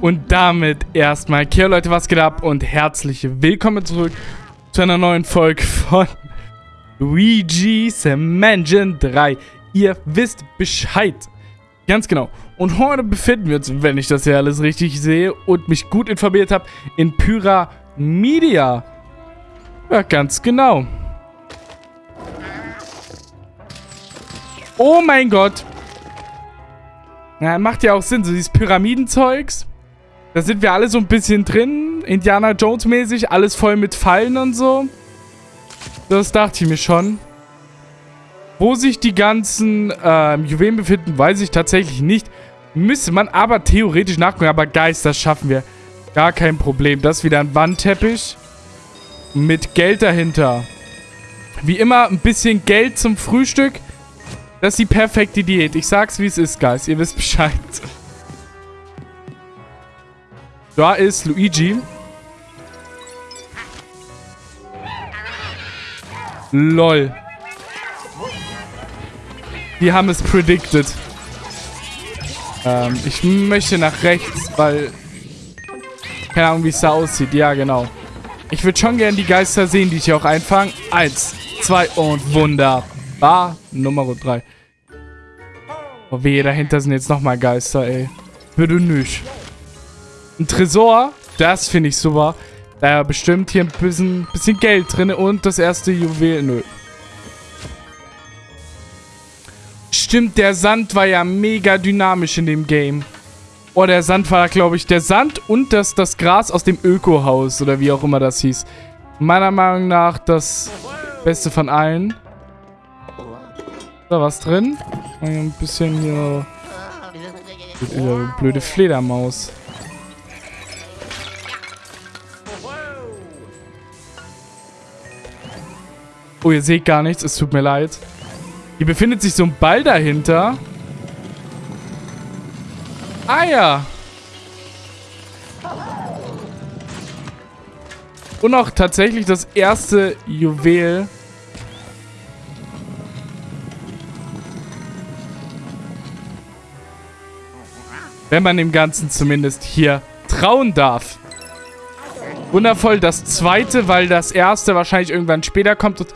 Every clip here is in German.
Und damit erstmal, okay Leute, was geht ab und herzlich willkommen zurück zu einer neuen Folge von Luigi's Mansion 3. Ihr wisst Bescheid. Ganz genau. Und heute befinden wir uns, wenn ich das hier alles richtig sehe und mich gut informiert habe, in Pyramida. Ja, ganz genau. Oh mein Gott. Ja, macht ja auch Sinn, so dieses Pyramidenzeugs. Da sind wir alle so ein bisschen drin. Indiana Jones mäßig. Alles voll mit Fallen und so. Das dachte ich mir schon. Wo sich die ganzen ähm, Juwelen befinden, weiß ich tatsächlich nicht. Müsste man aber theoretisch nachgucken. Aber Geist, das schaffen wir. Gar kein Problem. Das ist wieder ein Wandteppich. Mit Geld dahinter. Wie immer ein bisschen Geld zum Frühstück. Das ist die perfekte Diät. Ich sag's, wie es ist, Guys. Ihr wisst Bescheid. Da ist Luigi. Lol. Die haben es predicted. Ähm, ich möchte nach rechts, weil... Keine Ahnung, wie es da aussieht. Ja, genau. Ich würde schon gerne die Geister sehen, die ich hier auch einfange. Eins, zwei und wunderbar. Nummer drei. Oh weh, dahinter sind jetzt nochmal Geister, ey. Würde nicht. Ein Tresor, das finde ich super. Da bestimmt hier ein bisschen, bisschen Geld drin und das erste Juwel. Nö. Stimmt, der Sand war ja mega dynamisch in dem Game. Oh, der Sand war, glaube ich, der Sand und das, das Gras aus dem Ökohaus oder wie auch immer das hieß. Meiner Meinung nach das Beste von allen. Da was drin. Ein bisschen hier... Blöde Fledermaus. Oh, ihr seht gar nichts. Es tut mir leid. Hier befindet sich so ein Ball dahinter. Ah ja. Und auch tatsächlich das erste Juwel. Wenn man dem Ganzen zumindest hier trauen darf. Wundervoll. Das zweite, weil das erste wahrscheinlich irgendwann später kommt. Und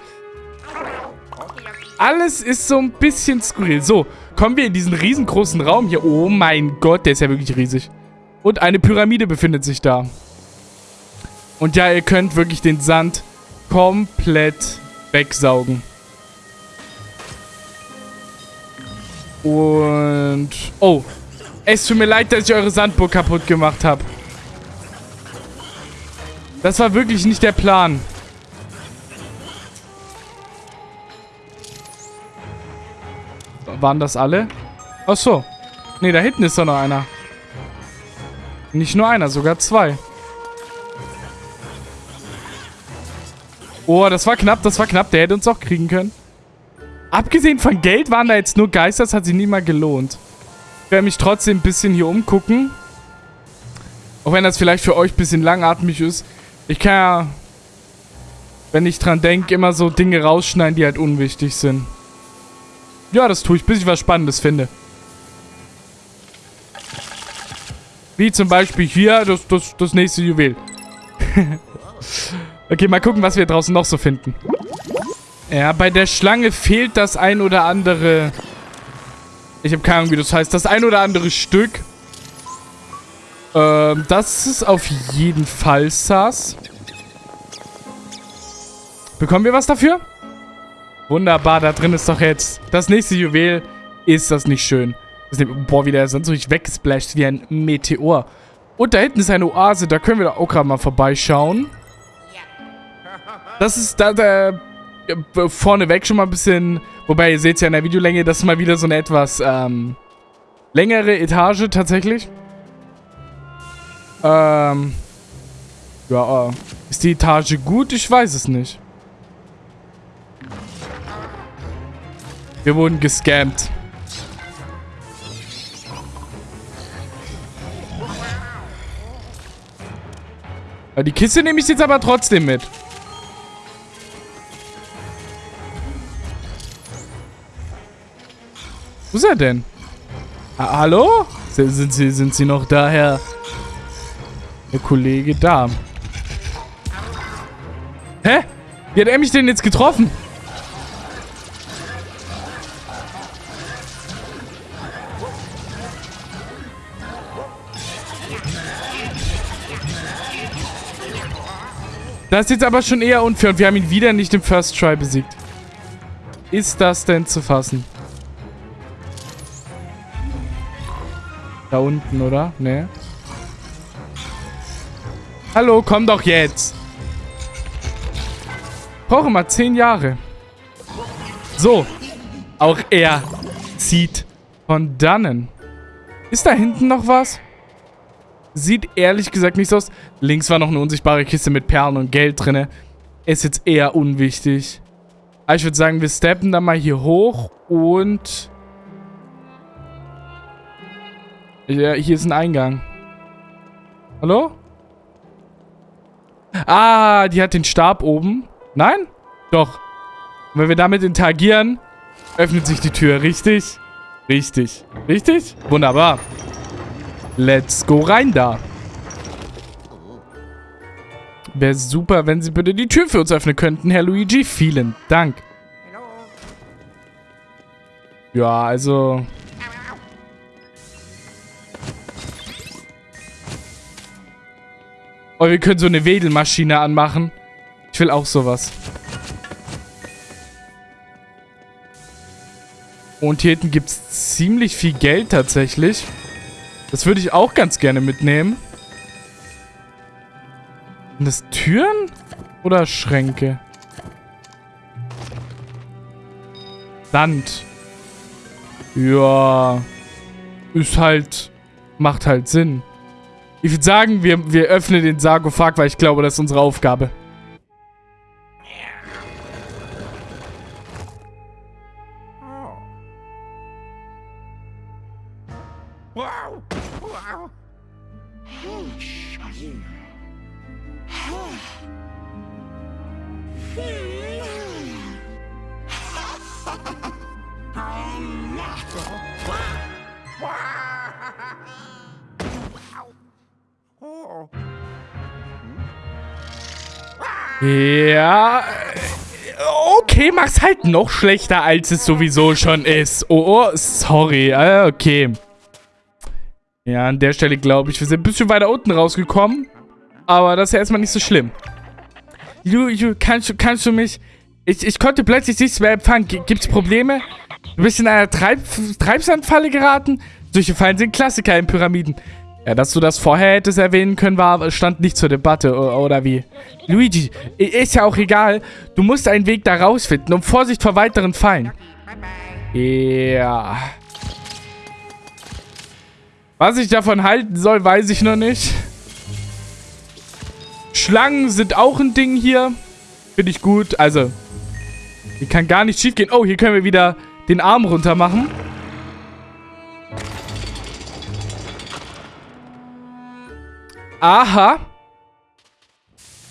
alles ist so ein bisschen skurril. So, kommen wir in diesen riesengroßen Raum hier. Oh mein Gott, der ist ja wirklich riesig. Und eine Pyramide befindet sich da. Und ja, ihr könnt wirklich den Sand komplett wegsaugen. Und... Oh. Es tut mir leid, dass ich eure Sandburg kaputt gemacht habe. Das war wirklich nicht der Plan. Waren das alle? Ach so. Ne, da hinten ist doch noch einer. Nicht nur einer, sogar zwei. Oh, das war knapp, das war knapp. Der hätte uns auch kriegen können. Abgesehen von Geld waren da jetzt nur Geister. Das hat sich nie mal gelohnt. Ich werde mich trotzdem ein bisschen hier umgucken. Auch wenn das vielleicht für euch ein bisschen langatmig ist. Ich kann ja, wenn ich dran denke, immer so Dinge rausschneiden, die halt unwichtig sind. Ja, das tue ich, bis ich was Spannendes finde. Wie zum Beispiel hier das, das, das nächste Juwel. okay, mal gucken, was wir draußen noch so finden. Ja, bei der Schlange fehlt das ein oder andere... Ich habe keine Ahnung, wie das heißt. Das ein oder andere Stück. Ähm, das ist auf jeden Fall Sass. Bekommen wir was dafür? Wunderbar, da drin ist doch jetzt das nächste Juwel. Ist das nicht schön? Das ist, boah, wie der sonst so weggesplasht wie ein Meteor. Und da hinten ist eine Oase, da können wir auch gerade mal vorbeischauen. Das ist da, da vorneweg schon mal ein bisschen... Wobei, ihr seht ja in der Videolänge, das ist mal wieder so eine etwas ähm, längere Etage tatsächlich. Ähm, ja, äh, ist die Etage gut? Ich weiß es nicht. Wir wurden gescammt. Die Kiste nehme ich jetzt aber trotzdem mit. Wo ist er denn? Ah, hallo? Sind Sie, sind Sie noch da, Herr... Der Kollege da. Hä? Wie hat er mich denn jetzt getroffen? Das ist jetzt aber schon eher unfair und wir haben ihn wieder nicht im First Try besiegt. Ist das denn zu fassen? Da unten, oder? Ne. Hallo, komm doch jetzt. Brauche mal zehn Jahre. So. Auch er zieht von dannen. Ist da hinten noch was? Sieht ehrlich gesagt nicht so aus. Links war noch eine unsichtbare Kiste mit Perlen und Geld drin. Ist jetzt eher unwichtig. Aber ich würde sagen, wir steppen dann mal hier hoch und... Ja, hier ist ein Eingang. Hallo? Ah, die hat den Stab oben. Nein? Doch. Und wenn wir damit interagieren, öffnet sich die Tür. Richtig? Richtig. Richtig? Wunderbar. Let's go rein da. Wäre super, wenn Sie bitte die Tür für uns öffnen könnten, Herr Luigi. Vielen Dank. Ja, also... Oh, wir können so eine Wedelmaschine anmachen. Ich will auch sowas. Und hier hinten gibt es ziemlich viel Geld tatsächlich. Das würde ich auch ganz gerne mitnehmen. Sind das Türen oder Schränke? Sand. Ja. Ist halt... Macht halt Sinn. Ich würde sagen, wir, wir öffnen den Sarkophag, weil ich glaube, das ist unsere Aufgabe. Okay, mach's halt noch schlechter, als es sowieso schon ist. Oh, oh sorry. Ah, okay. Ja, an der Stelle glaube ich, wir sind ein bisschen weiter unten rausgekommen. Aber das ist ja erstmal nicht so schlimm. Ju, Ju, kannst, kannst du mich... Ich, ich konnte plötzlich nichts mehr empfangen. G gibt's Probleme? Du bist in einer Treib Treibsandfalle geraten? Solche Fallen sind Klassiker in Pyramiden. Ja, dass du das vorher hättest erwähnen können, war, stand nicht zur Debatte, oder wie? Luigi, ist ja auch egal. Du musst einen Weg da rausfinden und Vorsicht vor weiteren Fallen. Ja. Was ich davon halten soll, weiß ich noch nicht. Schlangen sind auch ein Ding hier. Finde ich gut. Also, hier kann gar nicht schief gehen. Oh, hier können wir wieder den Arm runter machen. Aha.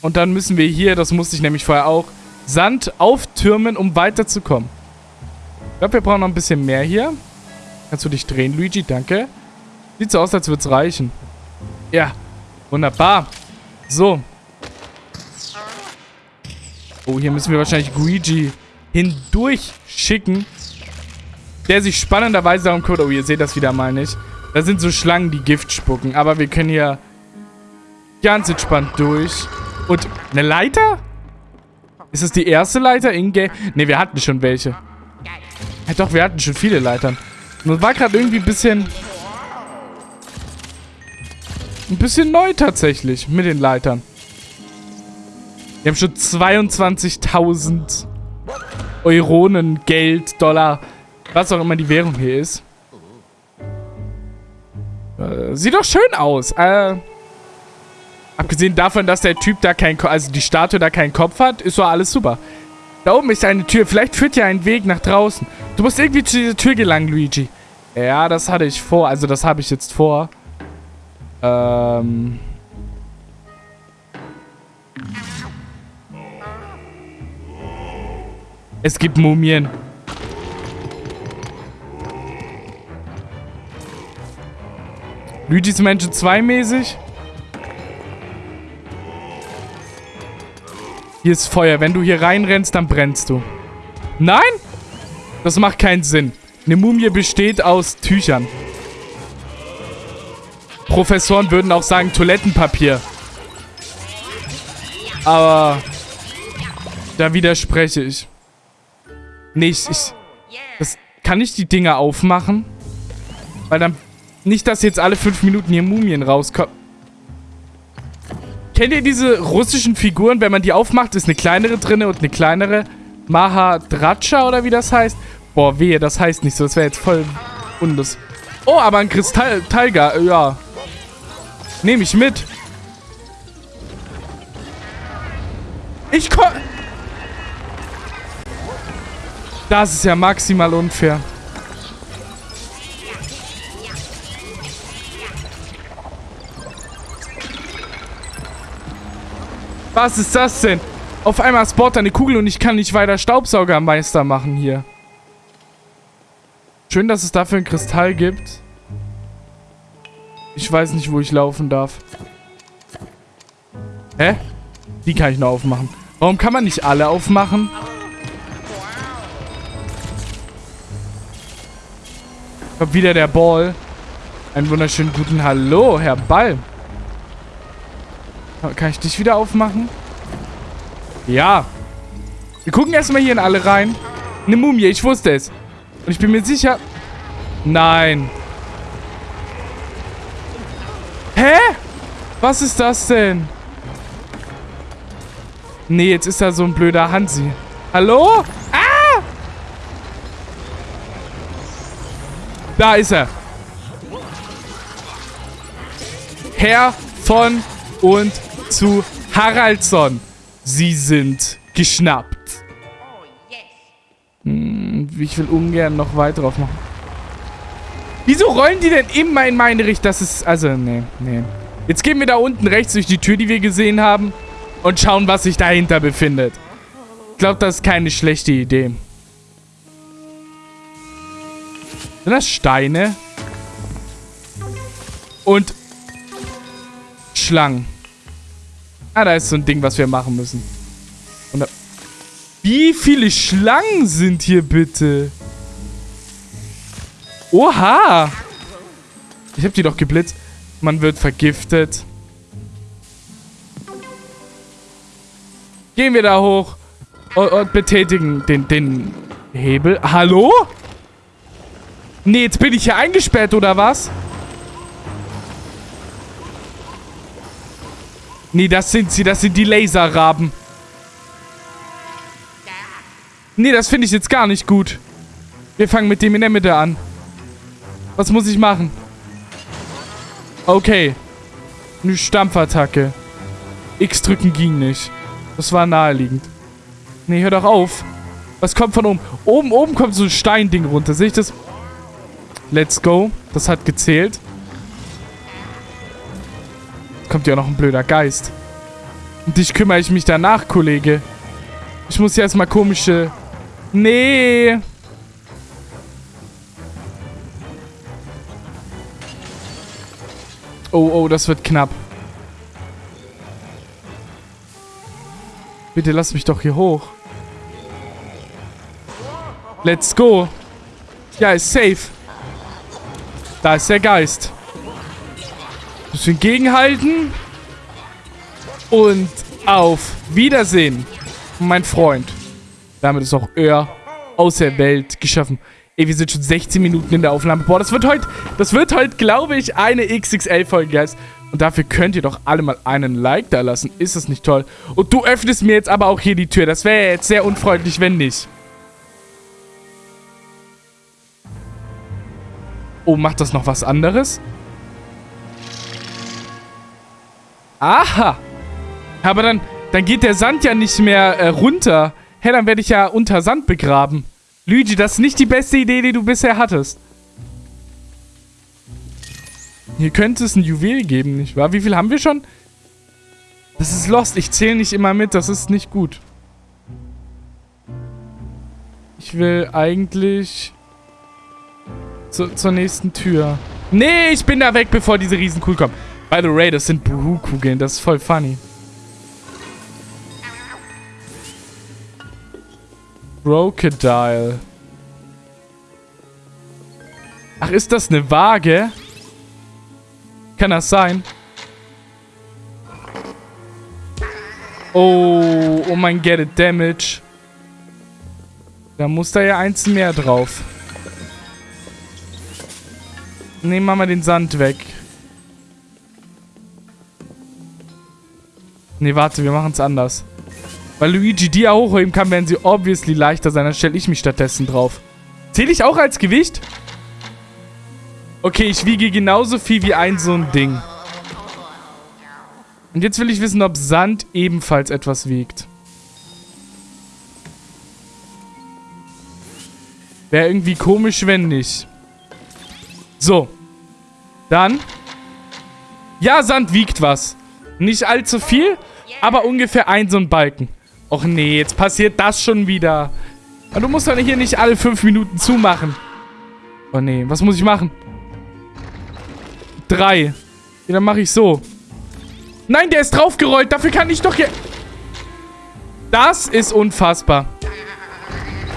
Und dann müssen wir hier, das musste ich nämlich vorher auch, Sand auftürmen, um weiterzukommen. Ich glaube, wir brauchen noch ein bisschen mehr hier. Kannst du dich drehen, Luigi? Danke. Sieht so aus, als würde es reichen. Ja, wunderbar. So. Oh, hier müssen wir wahrscheinlich Luigi hindurch schicken. Der sich spannenderweise darum kümmert. Oh, ihr seht das wieder mal nicht. Da sind so Schlangen, die Gift spucken. Aber wir können hier Ganz entspannt durch. Und eine Leiter? Ist das die erste Leiter in-game? Ne, wir hatten schon welche. Ja doch, wir hatten schon viele Leitern. Nur war gerade irgendwie ein bisschen... Ein bisschen neu tatsächlich mit den Leitern. Wir haben schon 22.000 Euronen, Geld, Dollar, was auch immer die Währung hier ist. Äh, sieht doch schön aus. Äh, Abgesehen davon, dass der Typ da kein, also die Statue da keinen Kopf hat, ist so alles super. Da oben ist eine Tür. Vielleicht führt ja ein Weg nach draußen. Du musst irgendwie zu dieser Tür gelangen, Luigi. Ja, das hatte ich vor. Also das habe ich jetzt vor. Ähm... Es gibt Mumien. Luigi's Mansion 2 mäßig? Hier ist Feuer. Wenn du hier reinrennst, dann brennst du. Nein? Das macht keinen Sinn. Eine Mumie besteht aus Tüchern. Professoren würden auch sagen Toilettenpapier. Aber da widerspreche ich. Nee, ich, ich das, kann ich die Dinger aufmachen? Weil dann... Nicht, dass jetzt alle fünf Minuten hier Mumien rauskommen. Kennt ihr diese russischen Figuren? Wenn man die aufmacht, ist eine kleinere drinne und eine kleinere. Mahadratscha oder wie das heißt. Boah, wehe, das heißt nicht so. Das wäre jetzt voll unlust. Oh, aber ein Kristall... Tiger, ja. Nehme ich mit. Ich komm... Das ist ja maximal unfair. Was ist das denn? Auf einmal spawnt eine Kugel und ich kann nicht weiter Staubsaugermeister machen hier. Schön, dass es dafür einen Kristall gibt. Ich weiß nicht, wo ich laufen darf. Hä? Die kann ich nur aufmachen. Warum kann man nicht alle aufmachen? Kommt wieder der Ball. Einen wunderschönen guten Hallo, Herr Ball. Kann ich dich wieder aufmachen? Ja. Wir gucken erstmal hier in alle rein. Eine Mumie, ich wusste es. Und ich bin mir sicher... Nein. Hä? Was ist das denn? Nee, jetzt ist da so ein blöder Hansi. Hallo? Ah! Da ist er. Herr von und zu Haraldsson. Sie sind geschnappt. Hm, ich will ungern noch weiter drauf machen. Wieso rollen die denn immer in meine Richtung? Das ist... Also, nee, nee. Jetzt gehen wir da unten rechts durch die Tür, die wir gesehen haben. Und schauen, was sich dahinter befindet. Ich glaube, das ist keine schlechte Idee. Sind das Steine? Und Schlangen. Ah, da ist so ein Ding, was wir machen müssen. Da Wie viele Schlangen sind hier bitte? Oha! Ich hab die doch geblitzt. Man wird vergiftet. Gehen wir da hoch und, und betätigen den, den Hebel. Hallo? Nee, jetzt bin ich hier eingesperrt, oder was? Nee, das sind sie. Das sind die Laserraben. Nee, das finde ich jetzt gar nicht gut. Wir fangen mit dem in der Mitte an. Was muss ich machen? Okay. Eine Stampfattacke. X drücken ging nicht. Das war naheliegend. Nee, hör doch auf. Was kommt von oben? Oben, oben kommt so ein Steinding runter. Sehe ich das? Let's go. Das hat gezählt. Kommt ja noch ein blöder Geist. Und dich kümmere ich mich danach, Kollege. Ich muss ja erstmal komische... Nee. Oh, oh, das wird knapp. Bitte lass mich doch hier hoch. Let's go. Ja, ist safe. Da ist der Geist. Bisschen gegenhalten. Und auf Wiedersehen, mein Freund. Damit ist auch er aus der Welt geschaffen. Ey, wir sind schon 16 Minuten in der Aufnahme. Boah, das wird heute, das wird heute, glaube ich, eine XXL-Folge, Guys. Und dafür könnt ihr doch alle mal einen Like da lassen. Ist das nicht toll? Und du öffnest mir jetzt aber auch hier die Tür. Das wäre jetzt sehr unfreundlich, wenn nicht. Oh, macht das noch was anderes? Aha. Aber dann, dann geht der Sand ja nicht mehr äh, runter. Hä, dann werde ich ja unter Sand begraben. Luigi, das ist nicht die beste Idee, die du bisher hattest. Hier könnte es ein Juwel geben, nicht wahr? Wie viel haben wir schon? Das ist lost. Ich zähle nicht immer mit. Das ist nicht gut. Ich will eigentlich zu, zur nächsten Tür. Nee, ich bin da weg, bevor diese Riesenkugel kommen. By the way, das sind Buhu-Kugeln. Das ist voll funny. Crocodile. Ach, ist das eine Waage? Kann das sein? Oh, oh mein Get it Damage. Da muss da ja eins mehr drauf. Nehmen wir mal den Sand weg. Nee, warte, wir machen es anders. Weil Luigi die ja hochheben kann, werden sie obviously leichter sein. Dann stelle ich mich stattdessen drauf. Zähle ich auch als Gewicht? Okay, ich wiege genauso viel wie ein so ein Ding. Und jetzt will ich wissen, ob Sand ebenfalls etwas wiegt. Wäre irgendwie komisch, wenn nicht. So. Dann. Ja, Sand wiegt was. Nicht allzu viel, aber ungefähr ein so ein Balken. Och nee, jetzt passiert das schon wieder. Du musst doch hier nicht alle fünf Minuten zumachen. Oh nee, was muss ich machen? Drei. Ja, dann mache ich so. Nein, der ist draufgerollt. Dafür kann ich doch hier... Das ist unfassbar.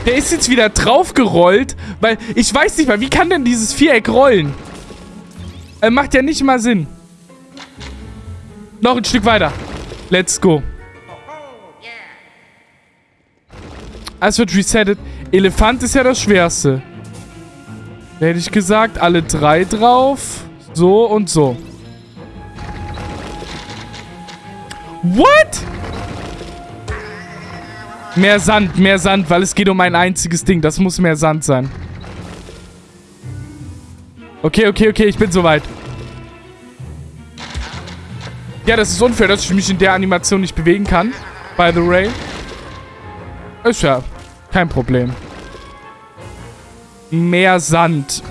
Der ist jetzt wieder draufgerollt, weil ich weiß nicht mal, wie kann denn dieses Viereck rollen? Äh, macht ja nicht mal Sinn. Noch ein Stück weiter. Let's go. Es wird resettet. Elefant ist ja das Schwerste. Da hätte ich gesagt, alle drei drauf. So und so. What? Mehr Sand, mehr Sand, weil es geht um ein einziges Ding. Das muss mehr Sand sein. Okay, okay, okay, ich bin soweit. Ja, das ist unfair, dass ich mich in der Animation nicht bewegen kann. By the way. Ist ja kein Problem. Mehr Sand.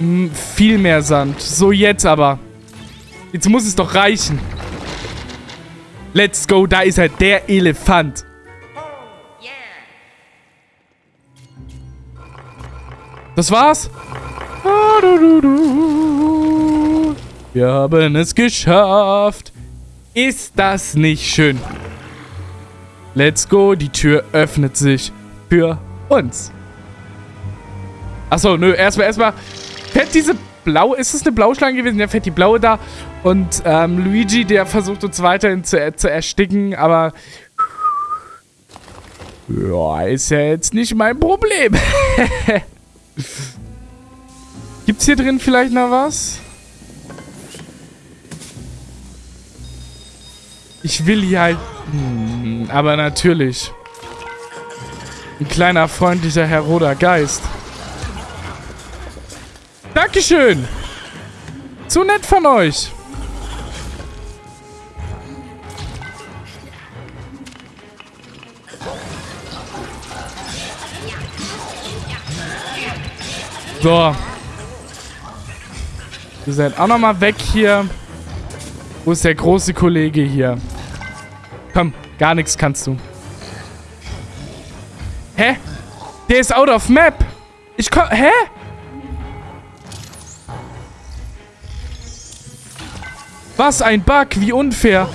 M viel mehr Sand. So, jetzt aber. Jetzt muss es doch reichen. Let's go, da ist er, der Elefant. Das war's. Wir haben es geschafft. Ist das nicht schön? Let's go, die Tür öffnet sich für uns. Achso, nö, erstmal, erstmal. Fährt diese blaue, ist es eine Blauschlange gewesen? Ja, fährt die blaue da. Und ähm, Luigi, der versucht uns weiterhin zu, zu ersticken, aber... Ja, ist ja jetzt nicht mein Problem. Gibt's hier drin vielleicht noch was? Ich will hier halt... Hm, aber natürlich. Ein kleiner, freundlicher Herr Roder Geist. Dankeschön. Zu nett von euch. So. Ihr seid auch nochmal weg hier. Wo ist der große Kollege hier? Komm, gar nichts kannst du. Hä? Der ist out of map. Ich komm... Hä? Was ein Bug, wie unfair.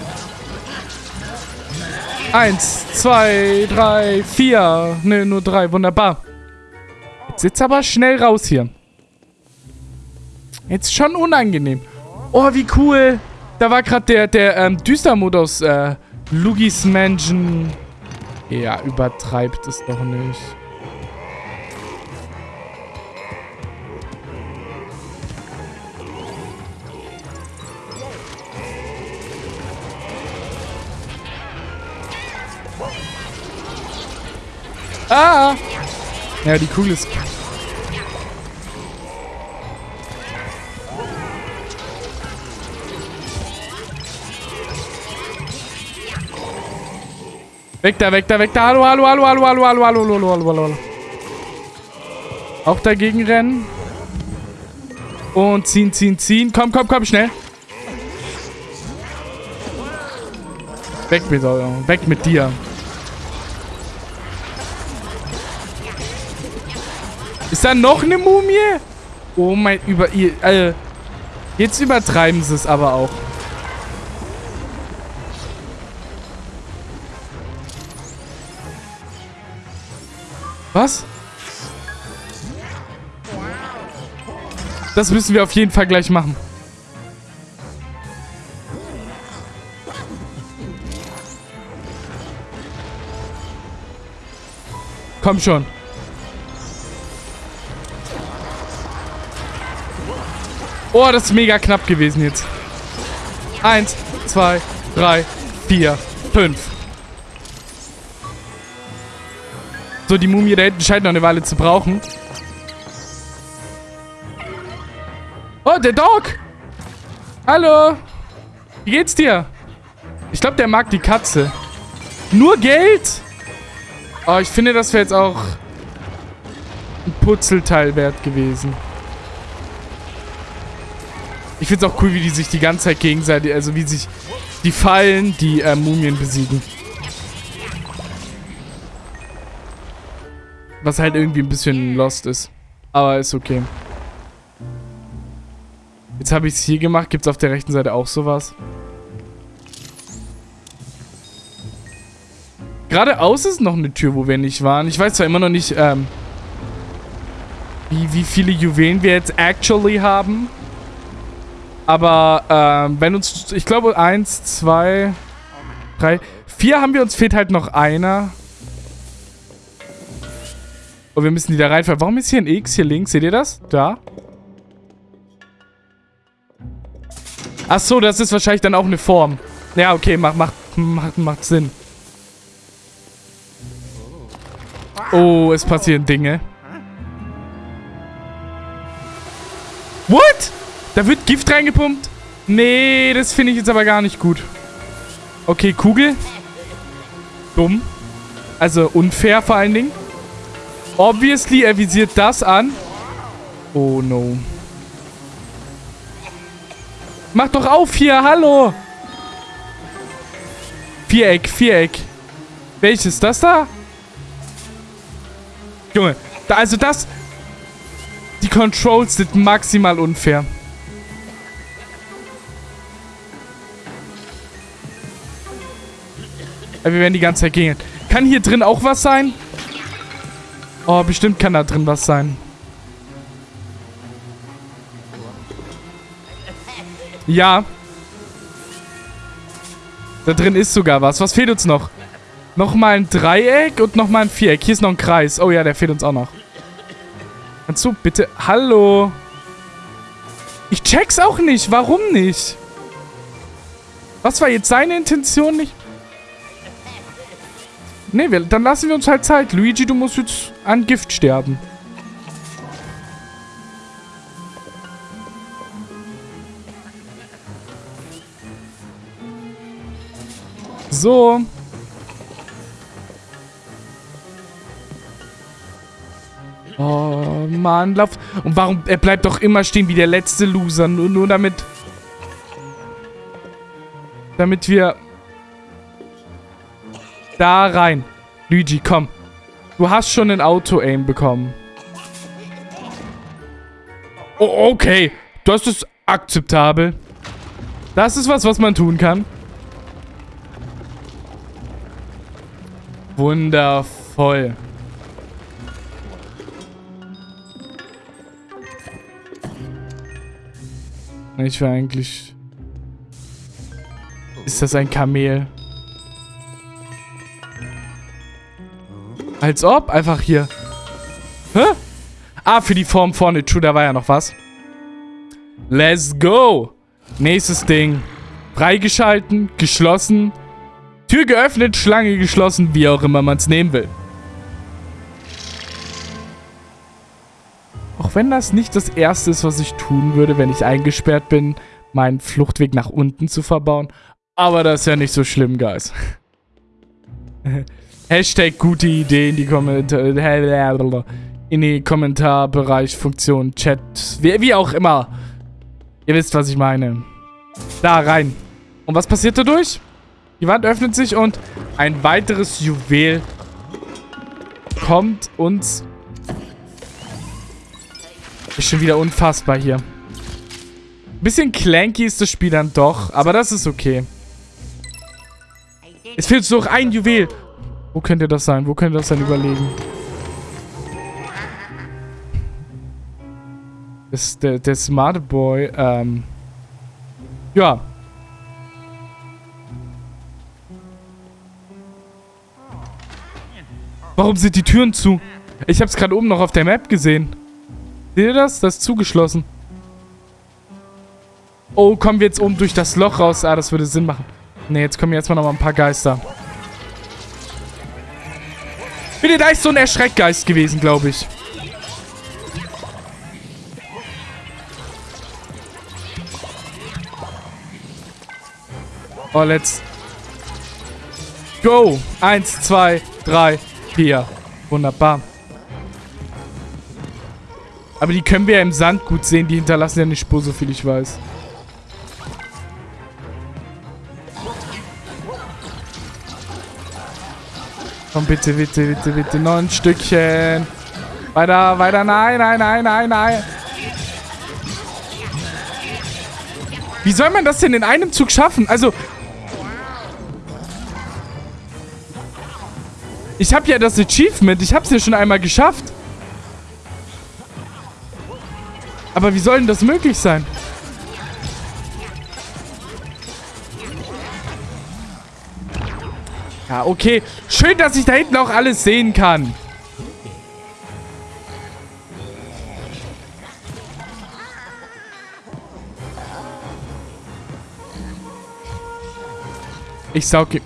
Eins, zwei, drei, vier. Ne, nur drei, wunderbar. Jetzt sitzt aber schnell raus hier. Jetzt schon unangenehm. Oh, wie cool. Da war gerade der, der ähm, Düstermodus. Äh, Lugis Mansion. Ja, übertreibt es doch nicht. Ah! Ja, die Kugel ist... Weg da, weg da, weg da. Hallo, hallo, hallo, hallo, hallo, hallo, hallo, hallo, hallo, hallo. hallo. Auch dagegen rennen. Und ziehen, ziehen, ziehen. Komm, komm, komm, schnell. Weg mit, weg mit dir. Ist da noch eine Mumie? Oh mein, über ihr, äh, jetzt übertreiben sie es aber auch. Was? Das müssen wir auf jeden Fall gleich machen. Komm schon. Oh, das ist mega knapp gewesen jetzt. Eins, zwei, drei, vier, fünf. So, die Mumie da hinten scheint noch eine Weile zu brauchen. Oh, der Dog! Hallo! Wie geht's dir? Ich glaube, der mag die Katze. Nur Geld? Oh, ich finde, das wäre jetzt auch ein Putzelteil wert gewesen. Ich finde es auch cool, wie die sich die ganze Zeit gegenseitig, also wie sich die Fallen, die äh, Mumien besiegen. Was halt irgendwie ein bisschen lost ist. Aber ist okay. Jetzt habe ich es hier gemacht. Gibt es auf der rechten Seite auch sowas? Geradeaus ist noch eine Tür, wo wir nicht waren. Ich weiß zwar immer noch nicht, ähm, wie, wie viele Juwelen wir jetzt actually haben. Aber, ähm, wenn uns, ich glaube, eins, zwei, drei, vier haben wir, uns fehlt halt noch einer. Und wir müssen die da reinfallen. Warum ist hier ein X hier links? Seht ihr das? Da. Ach so, das ist wahrscheinlich dann auch eine Form. Ja, okay, macht, macht, macht, macht Sinn. Oh, es passieren Dinge. What? Da wird Gift reingepumpt? Nee, das finde ich jetzt aber gar nicht gut. Okay, Kugel. Dumm. Also unfair vor allen Dingen. Obviously, er visiert das an. Oh no. Mach doch auf hier, hallo. Viereck, Viereck. Welches? Das da? Junge, da, also das... Die Controls sind maximal unfair. Wir werden die ganze Zeit gehen. Kann hier drin auch was sein? Oh, bestimmt kann da drin was sein. Ja. Da drin ist sogar was. Was fehlt uns noch? Nochmal ein Dreieck und nochmal ein Viereck. Hier ist noch ein Kreis. Oh ja, der fehlt uns auch noch. Kannst du bitte... Hallo? Ich check's auch nicht. Warum nicht? Was war jetzt seine Intention nicht? Wir, dann lassen wir uns halt Zeit. Luigi, du musst jetzt an Gift sterben. So. Oh, Mann, lauf. Und warum? Er bleibt doch immer stehen wie der letzte Loser. Nur, nur damit... Damit wir... Da rein. Luigi, komm. Du hast schon ein Auto-Aim bekommen. Oh, okay. Das ist akzeptabel. Das ist was, was man tun kann. Wundervoll. Ich will eigentlich... Ist das ein Kamel? Als ob, einfach hier. Hä? Ah, für die Form vorne. True, da war ja noch was. Let's go. Nächstes Ding. Freigeschalten, geschlossen. Tür geöffnet, Schlange geschlossen, wie auch immer man es nehmen will. Auch wenn das nicht das Erste ist, was ich tun würde, wenn ich eingesperrt bin, meinen Fluchtweg nach unten zu verbauen. Aber das ist ja nicht so schlimm, Guys. Hashtag gute Idee in die Kommentare. In die Kommentarbereich, Funktion, Chat, wie, wie auch immer. Ihr wisst, was ich meine. Da rein. Und was passiert dadurch? Die Wand öffnet sich und ein weiteres Juwel kommt uns Ist schon wieder unfassbar hier. Ein bisschen clanky ist das Spiel dann doch, aber das ist okay. Es fehlt noch ein Juwel. Wo könnte das sein? Wo könnte das sein? Überlegen. Das, der, der smarte Boy, ähm... Ja. Warum sind die Türen zu? Ich habe es gerade oben noch auf der Map gesehen. Seht ihr das? Das ist zugeschlossen. Oh, kommen wir jetzt oben durch das Loch raus? Ah, das würde Sinn machen. Ne, jetzt kommen jetzt mal noch mal ein paar Geister. Bitte, da ist so ein Erschreckgeist gewesen, glaube ich. Oh, let's go. Eins, zwei, drei, vier. Wunderbar. Aber die können wir ja im Sand gut sehen. Die hinterlassen ja eine Spur, so viel ich weiß. Komm, bitte, bitte, bitte, bitte. Noch ein Stückchen. Weiter, weiter. Nein, nein, nein, nein, nein. Wie soll man das denn in einem Zug schaffen? Also... Ich habe ja das Achievement. Ich habe es ja schon einmal geschafft. Aber wie soll denn das möglich sein? Ja, okay. Schön, dass ich da hinten auch alles sehen kann. Ich sauge...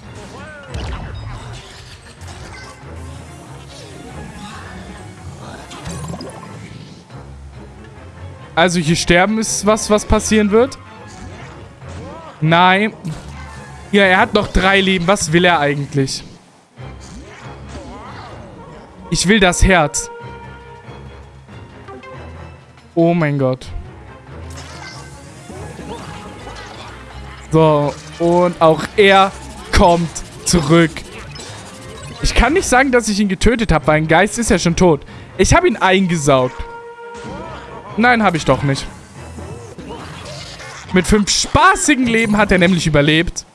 Also hier sterben ist was, was passieren wird. Nein. Ja, er hat noch drei Leben. Was will er eigentlich? Ich will das Herz. Oh mein Gott. So, und auch er kommt zurück. Ich kann nicht sagen, dass ich ihn getötet habe, weil ein Geist ist ja schon tot. Ich habe ihn eingesaugt. Nein, habe ich doch nicht. Mit fünf spaßigen Leben hat er nämlich überlebt.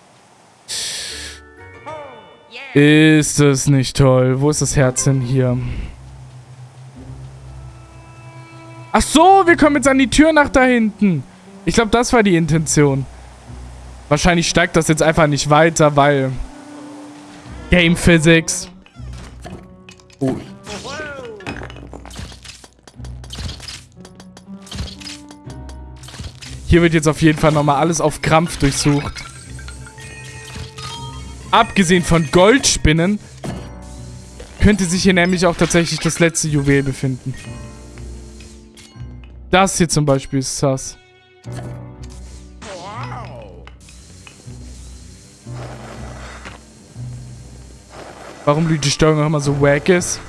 Ist das nicht toll? Wo ist das Herz denn hier? Ach so, wir kommen jetzt an die Tür nach da hinten. Ich glaube, das war die Intention. Wahrscheinlich steigt das jetzt einfach nicht weiter, weil... Game Physics. Oh. Hier wird jetzt auf jeden Fall nochmal alles auf Krampf durchsucht. Abgesehen von Goldspinnen könnte sich hier nämlich auch tatsächlich das letzte Juwel befinden. Das hier zum Beispiel ist sass. Warum die Steuerung auch immer so wack ist.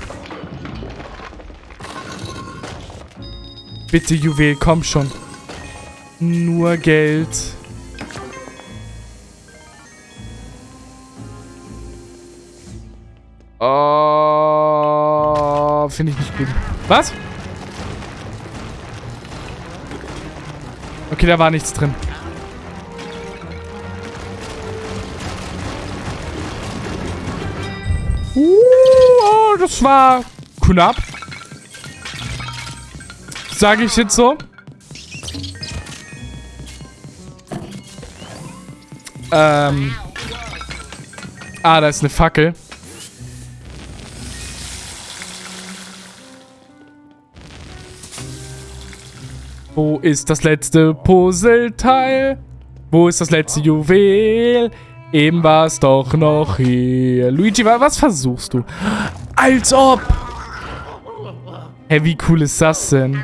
Bitte, Juwel, komm schon. Nur Geld. Oh, finde ich nicht gut. Was? Okay, da war nichts drin. Uh, oh, das war knapp. Sage ich jetzt so. Ähm. Ah, da ist eine Fackel. Wo ist das letzte Puzzleteil? Wo ist das letzte Juwel? Eben war es doch noch hier. Luigi, was versuchst du? Als ob! Hey, wie cool ist das denn?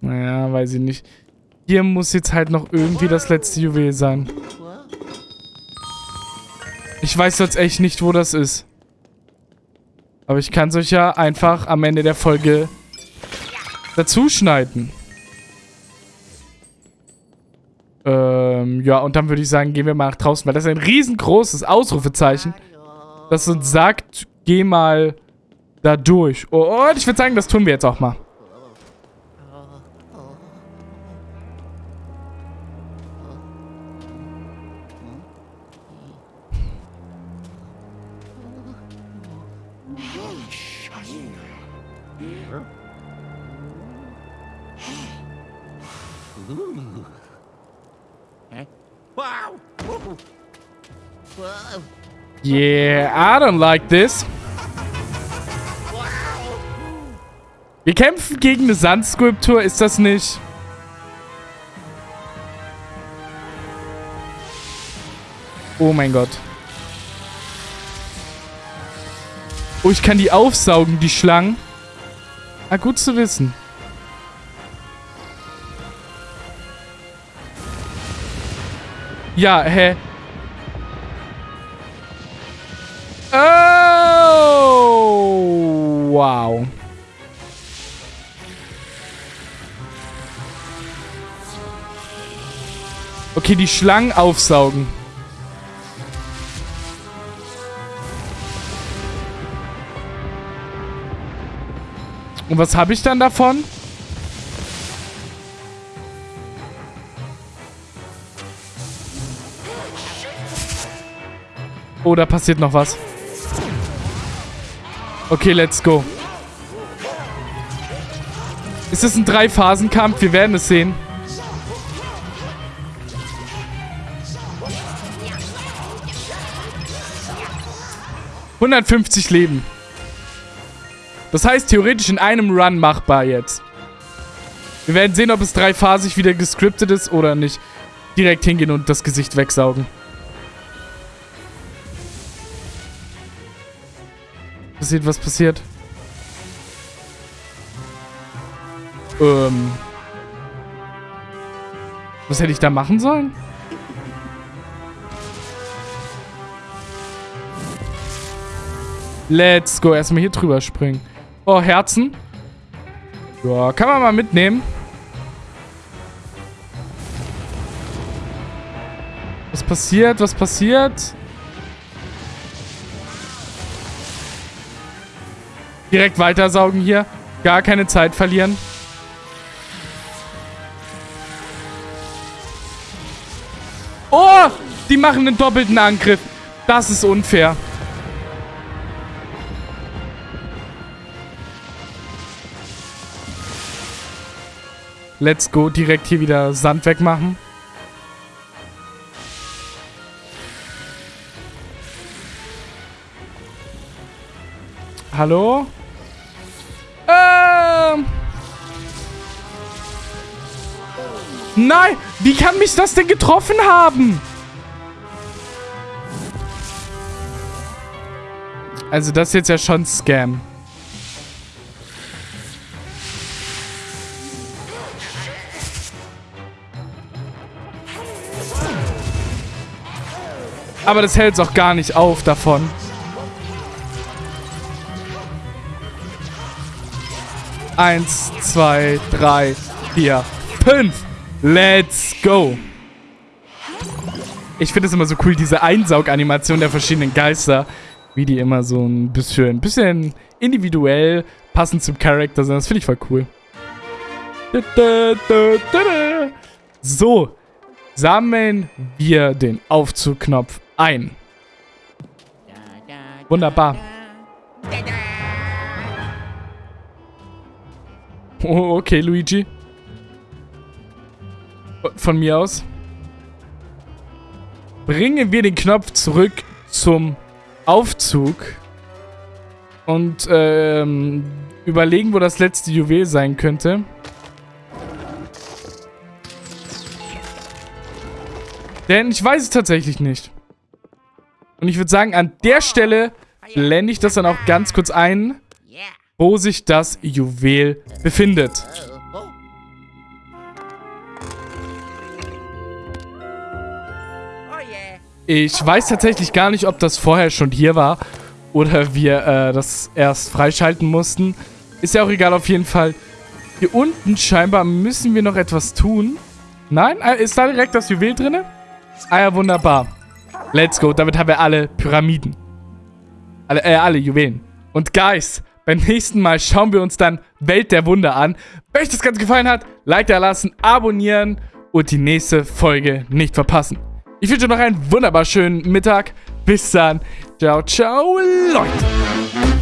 Naja, weiß ich nicht. Hier muss jetzt halt noch irgendwie das letzte Juwel sein. Ich weiß jetzt echt nicht, wo das ist. Aber ich kann es euch ja einfach am Ende der Folge dazu schneiden. Ähm, Ja, und dann würde ich sagen, gehen wir mal nach draußen, weil das ist ein riesengroßes Ausrufezeichen, das uns sagt, geh mal da durch. Und ich würde sagen, das tun wir jetzt auch mal. Yeah, I don't like this. Wir kämpfen gegen eine Sandskulptur, ist das nicht... Oh mein Gott. Oh, ich kann die aufsaugen, die Schlangen. Ah, gut zu wissen. Ja, hä? Okay, die Schlangen aufsaugen. Und was habe ich dann davon? Oh, da passiert noch was. Okay, let's go. Ist es ein Drei-Phasen-Kampf? Wir werden es sehen. 150 Leben. Das heißt, theoretisch in einem Run machbar jetzt. Wir werden sehen, ob es dreiphasig wieder gescriptet ist oder nicht. Direkt hingehen und das Gesicht wegsaugen. Passiert, was passiert? Ähm. Was hätte ich da machen sollen? Let's go. Erstmal hier drüber springen. Oh, Herzen. Ja, kann man mal mitnehmen. Was passiert? Was passiert? Direkt weitersaugen hier. Gar keine Zeit verlieren. Oh! Die machen einen doppelten Angriff. Das ist unfair. Let's go. Direkt hier wieder Sand wegmachen. Hallo? Ähm. Nein! Wie kann mich das denn getroffen haben? Also das ist jetzt ja schon Scam. Aber das hält es auch gar nicht auf davon. Eins, zwei, drei, vier, fünf. Let's go. Ich finde es immer so cool, diese Einsauganimation der verschiedenen Geister. Wie die immer so ein bisschen, ein bisschen individuell passend zum Charakter sind. Das finde ich voll cool. So, sammeln wir den Aufzugknopf ein. Wunderbar. Oh, okay, Luigi. Von mir aus. Bringen wir den Knopf zurück zum Aufzug. Und ähm, überlegen, wo das letzte Juwel sein könnte. Denn ich weiß es tatsächlich nicht. Und ich würde sagen, an der Stelle blende ich das dann auch ganz kurz ein, wo sich das Juwel befindet. Ich weiß tatsächlich gar nicht, ob das vorher schon hier war oder wir äh, das erst freischalten mussten. Ist ja auch egal, auf jeden Fall. Hier unten scheinbar müssen wir noch etwas tun. Nein? Äh, ist da direkt das Juwel drin? Ah ja, wunderbar. Let's go. Damit haben wir alle Pyramiden. Alle, äh, alle Juwelen. Und Guys, beim nächsten Mal schauen wir uns dann Welt der Wunder an. Wenn euch das Ganze gefallen hat, Like da lassen, abonnieren und die nächste Folge nicht verpassen. Ich wünsche euch noch einen wunderbar schönen Mittag. Bis dann. Ciao, ciao, Leute.